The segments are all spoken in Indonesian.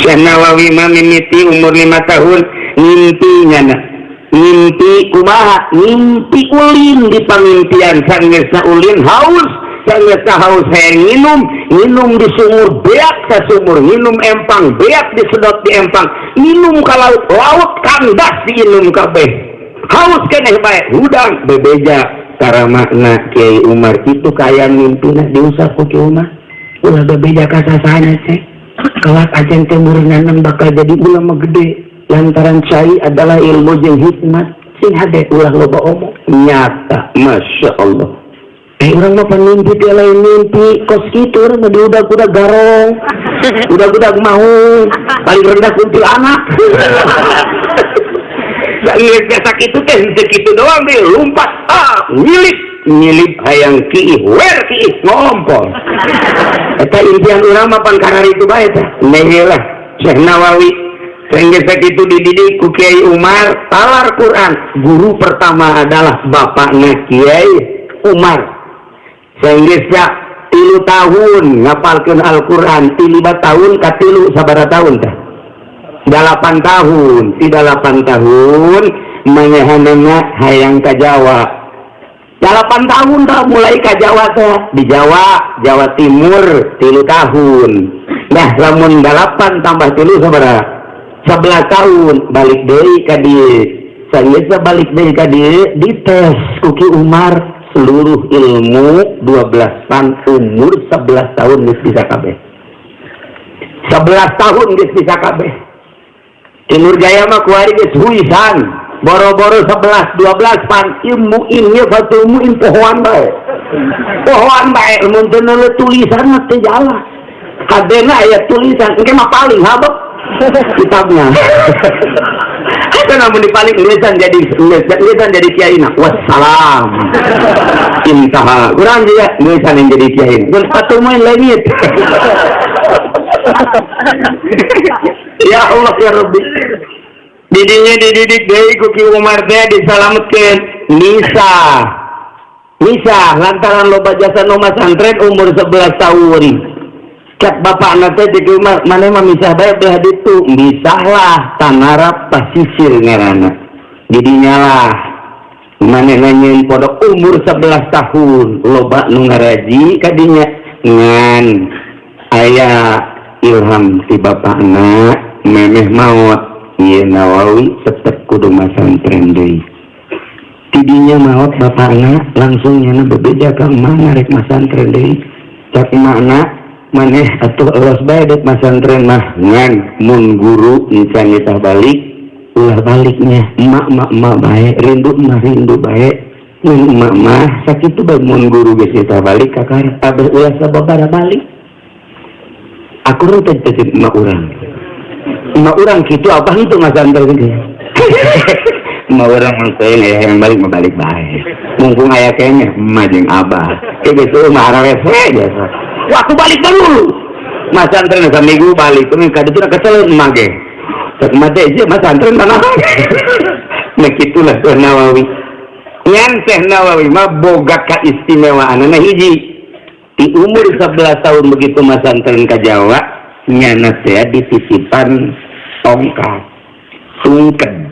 Nawawi mimiti umur lima tahun mimpinya nah mimpi kumaha? Mimpi ulin di pemimpian sanggesa ulin haus. Sanggesa haus hayang minum minum di sumur beak ke sumur. Minum empang beak disedot di empang. Minum ke laut. Laut kandas diinum kabeh. Haus keneh baik hudang bebeja cara makna Kiai Umar. Itu kaya mimpi nah diusap ku Kiai Umar. Ulah bebeja kasasana cek. Kelak ajen temurinan bakal jadi ulama gede. Lantaran cai adalah ilmu yang hikmat. Sing hade ulah loba omong. Nyata masya Allah. Eh orang mah mimpi dia lain mimpi. Kos gitu orang mah udah udah garong. Udah udah mau paling rendah kuntil anak. Lihat biasa itu teh segitu doang deh lompat milik-nyilip hayang ngompol impian ulama pankar itu bae teh lah Syekh Nawawi. Sehingga itu dididik ku Kiai Umar talar Quran. Guru pertama adalah bapaknya Kiai Umar. Sehingga tilu tahun ngapalkan Al-Quran tiba tahun katilu sabara tahun teh delapan tahun di delapan tahun menyehananya hayang ke Jawa. 8 tahun tak mulai ke Jawa teh di Jawa Jawa Timur tilu tahun. Nah lamun 8 tambah tilu seberapa sebelas tahun balik dari kadi saya balik dari kadi di tes kuki Umar seluruh ilmu 12 tahun umur 11 tahun geus bisa kabeh. 11 tahun geus bisa kabeh. Timur Jaya mah kuari geus huisan. Boro-boro 11 12 pan ilmu ilmu satu ilmu pohon baik pohon baik mungkin ada tulisan nanti jalan. Kadena ayat tulisan. Ini mah paling habak kitabnya. Itu namun dipaling lisan jadi lisan jadi kiai nak. Wassalam. Intaha. Kurang juga lisan yang jadi kiai. Dan satu main langit ya Allah ya Rabbi didinya dididik dari kuki Umar teh diselamatkan Nisa. Nisa lantaran loba jasa noma santren umur 11 tahun. Cat bapak nate di rumah mana mah misah baik belah itu misah lah tanarap pasisir ngarana. Didinya lah. Mana nanyain podok umur 11 tahun. Loba nu ngaraji kadinya ngan. Ayah ilham si bapak anak memeh maut Iya Nawawi tetap kudu masantren deui. Tidinya maut bapakna langsung nyana berbeda ke mana rek masantren deui. Cak mana maneh atuh elos bae dek masantren mah. Ngan mun guru nyetah balik. Ulah baliknya emak emak emak bae rindu mah rindu bae. Mun emak mah sakitu bae mun guru geus balik kakar abah ulah sababara balik. Aku rute titip emak urang mau orang gitu apa itu mas antar gitu mau orang ngelakuin ya yang balik balik baik mumpung ayah kayaknya majeng abah. Kayak gitu marah rese biasa. Waktu balik dulu. Mas antren seminggu balik. Tuh kadang itu kesel mage tak mati aja mas antren mana nah gitulah tuh nawawi. Yang teh nawawi mah boga keistimewaan nah hiji. Di umur 11 tahun begitu mas antren ke Jawa nyana saya dititipan tongkat sungken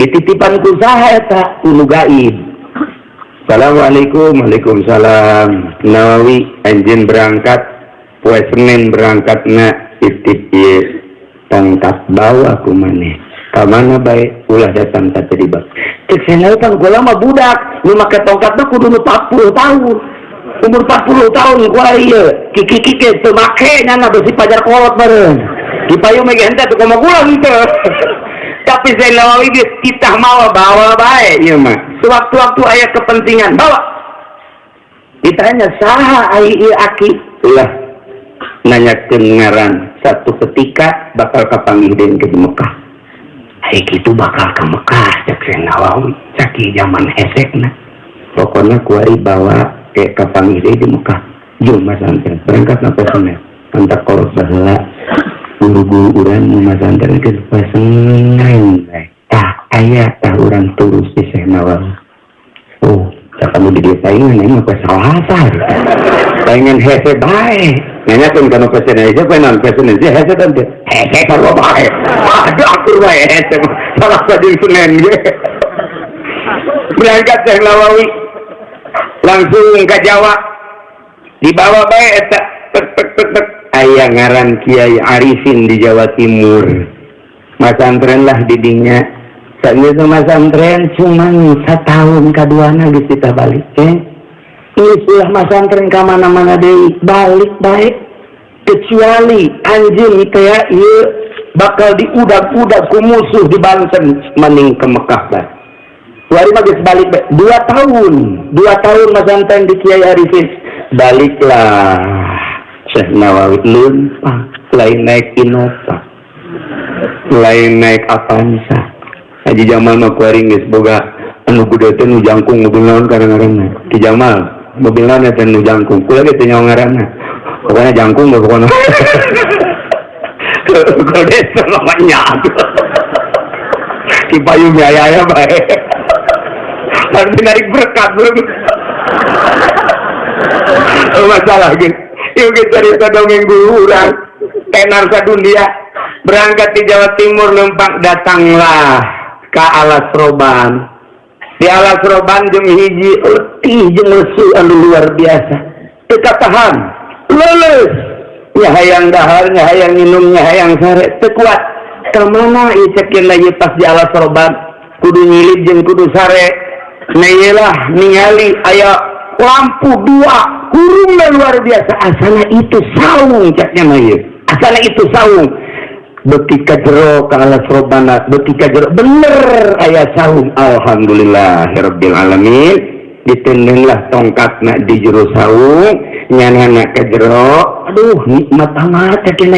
dititipan usaha eta ulu gaib Assalamualaikum Waalaikumsalam. Nawawi anjin berangkat. Poe Senin berangkat na ye tongkat bawa aku maneh kamana baik ulah datang tak terlibat. Cek saya kan gula mah budak. Nu make tongkat mah kudu 40 tahun umur 40 tahun gua iya. Kiki kiki teu make nyana besi pajar kolot bareng dipayung mega ente tuh koma gula gitu. Tapi saya Nawawi kita mau bawa baik ya mah. Sewaktu-waktu ayat kepentingan bawa. Ditanya saha ai aki? Lah nanya kengaran satu ketika bakal kapanggih den ke Mekah. Ai itu bakal ke Mekah cek saya Nawawi caki zaman hesekna pokoknya kuari bawa ke kapan di Mekah. Jumlah santen berangkat na personel antar korot bahela guru-guru urang mumah santen ke pasengan eh. tak ayah tah urang turus di Syekh Nawal oh tak kamu di dia saingan eh. ini apa salah saingan hese baik. Nanya pun kalau pesen aja penan pesen aja hese tante hese kalau baik. Ada aku baik hese. Salah tadi sunen eh. berangkat saya Nawawi. langsung ke Jawa. Dibawa baik eh, aya ngaran Kiai Arifin di Jawa Timur. Masantrenlah didinya masantren cuman tahun keduana di kita balik eh. Ini sudah masantren ke mana-mana dari balik baik kecuali anjing kayak bakal diudak-udak ku musuh di Banten mening ke Mekah baik Wari magis balik dua tahun. Dua tahun masantren di Kiai Arifin. Baliklah Syekh Nawawi lupa lain naik Innova. Lain naik Avanza. Haji Jamal mah kuaring geus boga anu kudu teh nu jangkung mobil naon kadang-kadang Ki Jamal mobilnya nanti nu jangkung. Kula gitu nyawa ngaranna. Pokoknya jangkung gak pokoknya. Kalau desa namanya di payung ya ya nanti narik berkat belum masalah gitu yuk kita cerita dongeng orang tenar dunia berangkat di Jawa Timur numpak datanglah ke alas roban. Di alas roban jeung hiji letih jeung lesu anu luar biasa. Teka tahan lulus. Nyahayang dahar nyahayang minum nyahayang sare tekuat. Ke mana icekin lagi pas di alas roban? Kudu nyilid jeung kudu sare Nailah ningali aya lampu dua kurungnya luar biasa. Asana itu saung catnya May asana itu saung. Betika jero alas robana betika jero bener ayah saung. Alhamdulillah alamin ditendenglah tongkat nak di jero saung. Nyana nak ke jero aduh nikmat amat catnya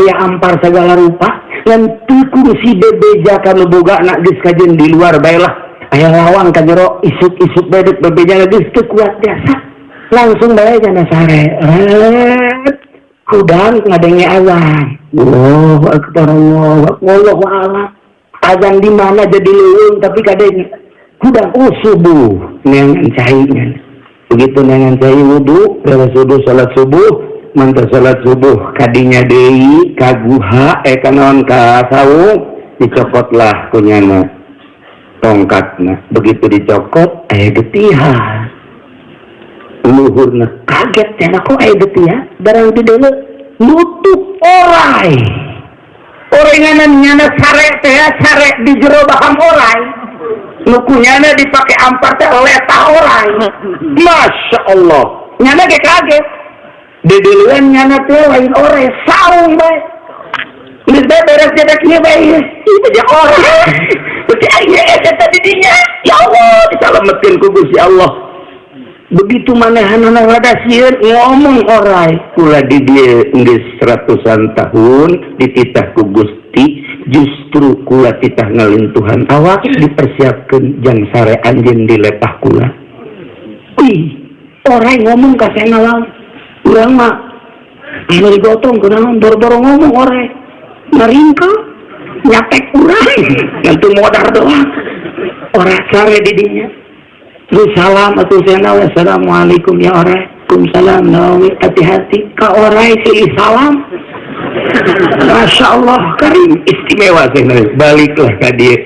ayah ampar segala rupa. Dan tikur si bebeja kalau boga nak diskajen di luar baiklah ayah lawang ka jero. Isuk-isuk bedek bebeja lagi. Kuat biasa langsung baik jana sare kudang ngadenge azan Allahu akbar Allah wallahu a'lam azan di mana jadi leuweung tapi kadang kudang oh subuh. Neangan cahainya begitu neangan cahai wudu. Beres wudu salat subuh. Mantar salat subuh. Kadinya deui kaguha eh kanaon dicopotlah kunyana tongkatna begitu dicokot eh getihan luhurna kaget ya aku ay gitu ya barang di dulu nutup orai. Orenganan nyana sare teh sare di jero baham orai. Nukunyana dipakai ampar teh leta orai. Masya Allah. Nyana kaget. Di duluan nyana teh lain orai saung baik Ini beres jadi kini baik itu dia orang. Berarti ayah tadi dinya. Ya Allah, diselamatkan kubus ya Allah. Begitu manehan anak ngadasian ngomong orai. Kula di dia nggak seratusan tahun dititah ku Gusti justru kula titah ngalintuhan awak dipersiapkan jang sare anjing di lepah kula. Ih orai ngomong kasih ngalang urang mah ini digotong kenapa dorong-dorong ngomong orai meringko nyatek urang nyentu modar doang. Orang sare didinya. Terus salam atau sena assalamualaikum ya orang. Waalaikumsalam nawi hati-hati. Ka orang sih salam. Masya Allah karim. Istimewa sih baliklah ke dia.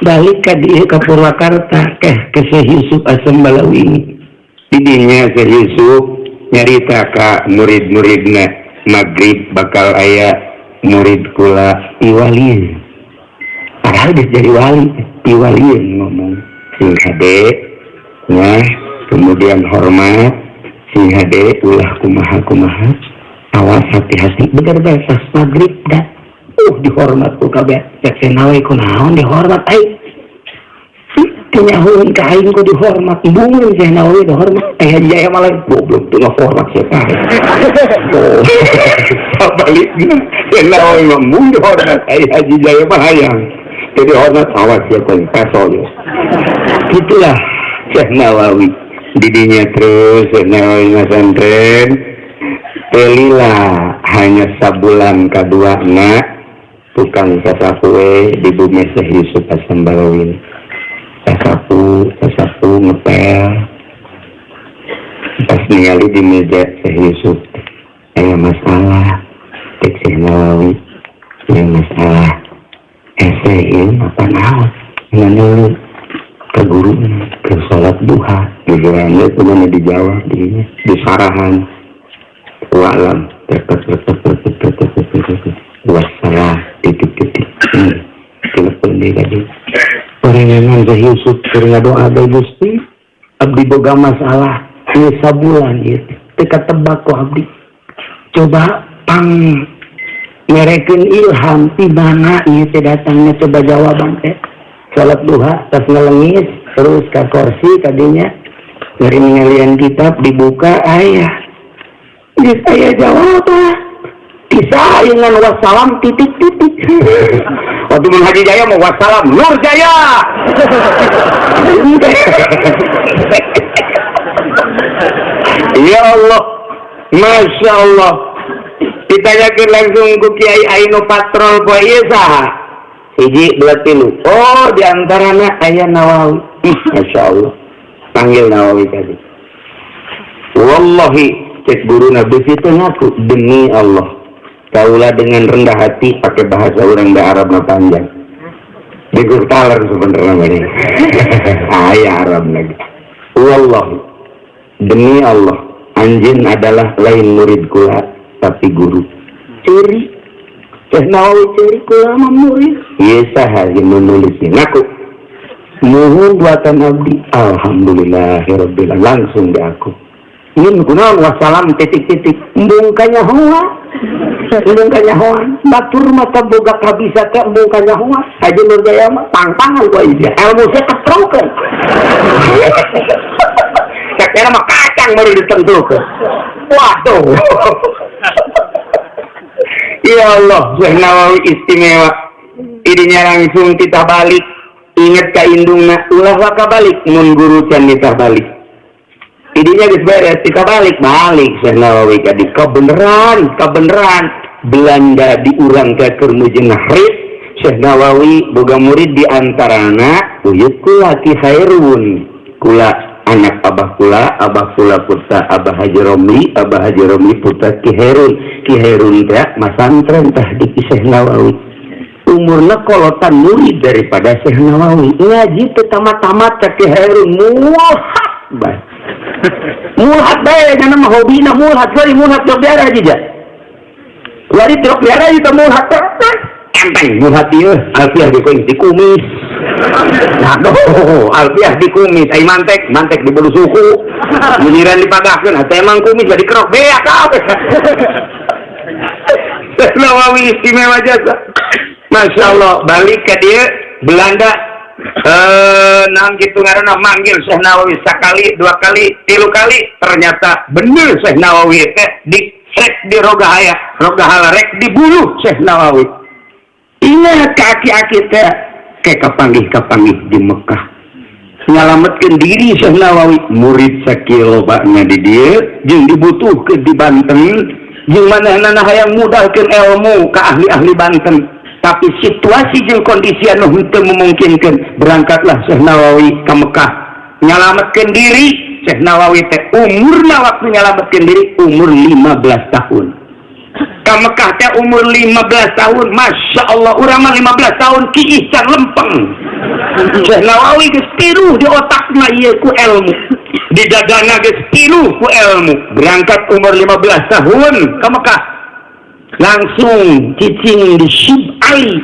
Balik ke dia ke Purwakarta ke ke Syekh Yusuf Asam Balawi didinya Syekh Yusuf nyarita ka murid-muridna maghrib bakal ayah murid kula iwalin padahal bisa jadi wali iwalin ngomong. Sing hade ya kemudian hormat. Sing hade ulah kumaha kumaha. Awas hati-hati. Bener bahasa maghrib dah. Uh dihormat ku kabeh. Cek nawe ku naon dihormat. Ai nyahun kain ku dihormat. Bungun saya Nawawi dihormat. Eh Haji Jaya malah belum tuh nggak hormat siapa? Nawawi oh baliknya Syekh Nawawi membun hormat. Eh Haji Jaya malah yang jadi hormat awas ya kan kasolnya itulah Syekh Nawawi didinya terus. Syekh Nawawi masantren telilah. Hanya sabulan kedua nak. Tukang sasakwe di bumi Syekh Yusuf Asambawin sesapu, sesapu ngepel. Pas ningali di meja teh Yusuf. Eh, ayah masalah. Cek si Nawawi ayah masalah. Eh sehin apa nao nganyuli ke guru ke sholat duha. Di gerangnya ke mana di Jawa di di sarahan. Walam. Tetep tetep tetep tetep tetep luas salah, titik titik telepon dia tadi. pengengan Yusuf karena doa Abdi Gusti Abdi boga masalah ini sabulan ya. Teka tembakau Abdi. Coba pang merekin ilham tibana ieu teh datangnya coba jawaban teh. Salat duha tas ngelengis terus ke kursi tadinya. Dari ngelian kitab dibuka ayah. Ini saya jawab. Ah. Bisa dengan wassalam titik titik. Waktu menghaji jaya mau wassalam nur jaya! Ya Allah Masya Allah. Ditanyakan langsung ke Kiai Aino patrol poe ieu saha hiji dua tilu oh di antaranya ayah Nawawi. Masya Allah. Panggil Nawawi tadi. Wallahi cek guru Nabi itu ngaku demi Allah kaulah dengan rendah hati pakai bahasa orang da Arab na panjang. Di talar sebenarnya ini ayah Arab lagi. Wallahi demi Allah anjin adalah lain murid kula tapi guru. Ciri? Syekh Nawawi ciri kula murid. Iya saha yang menulisnya. Ngaku. Mohon buatan abdi. Alhamdulillah langsung di aku. Ini kunaon wassalam titik-titik. Mbungkanya hoa mbungkanya hoa batur mata boga kabisa ke mbungkanya hoa aja nur jaya mah. Pang-pangan gua ini. Ilmu saya ketrokan. Kira mah kacang baru ditentukan. Waduh. Ya Allah Syekh Nawawi istimewa. Ininya langsung kita balik. Ingat ka indungna ulah waka balik mun guru can kita balik idenya beres kita balik balik. Nawawi oh, jadi kebenaran kebenaran Belanda diurang ke Kermujenahrit Syekh Nawawi boga murid di antarana uyut kula kisairun kula anak abah kula abah kula putra abah Haji Romli abah Haji Romli putra Kiherun Kiherun teh masantren tah di Syekh Nawawi. Umurna kolotan murid daripada Syekh Nawawi. Ngaji pertama-tama Ki Kiherun muahak bah teh tamat-tamat ka Ki Herun muhat bah muhat bae kana mah hobina muhat kali muhat do biara aja Lari truk biara itu muhat enteng muhat ieu alfiah di di kumis. Aduh, alfiah di kumis, ay mantek, mantek di bulu suku, giliran dipagahkan, atau emang kumis jadi kerok beak apa? Nawawi istimewa jasa. Masya Allah, balik ke dia, Belanda, eh, nang gitu ngarana manggil Syekh Nawawi sekali, dua kali, tilu kali, ternyata bener Syekh Nawawi teh di rek di rogahaya, rogahala rek di bulu Syekh Nawawi. Ingat kaki-kaki teh ke di Mekah. Nyalametkan diri Syekh Nawawi. Murid sakilo baknya di dia jeung dibutuhkan di Banten. Jeung mana hayang mudahkan ilmu ke ahli-ahli Banten tapi situasi jeung kondisi anu henteu memungkinkan berangkatlah Syekh Nawawi ke Mekah. Nyalametkan diri Syekh Nawawi teh umurna waktu nyalametkan diri umur 15 tahun. Ke Mekah teh umur 15 tahun Masya Allah urama 15 tahun ki ihsan lempeng. Syekh Nawawi geus tiru di otakna ieu ku ilmu. Di dadana geus tiru ku ilmu. Berangkat umur 15 tahun ke Mekah langsung cicing di Syib Ali.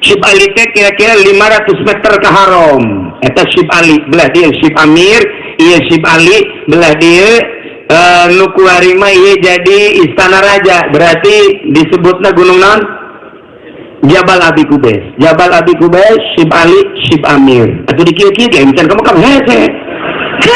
Syib Ali teh kira-kira 500 meter ke haram. Eta Syib Ali belah dia Syib Amir iya Syib Ali belah dia uh, nuku harima iya jadi istana raja. Berarti disebutnya gunung non Jabal Abi Kubes Jabal Abi Kubes Shib Ali Shib Amir. Atau di kiri kiri misalnya kamu kamu hese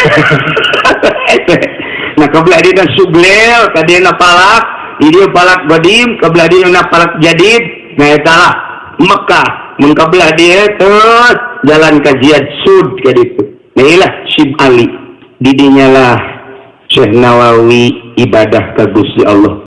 nah kebelah dia sublel tadi napalak dia palak badim kebelah dia napalak jadid nah Mekah. Mengkebelah dia terus jalan kajian sud kayak itu inilah Shib Ali. Didinya lah Syekh Nawawi ibadah ke Gusti Allah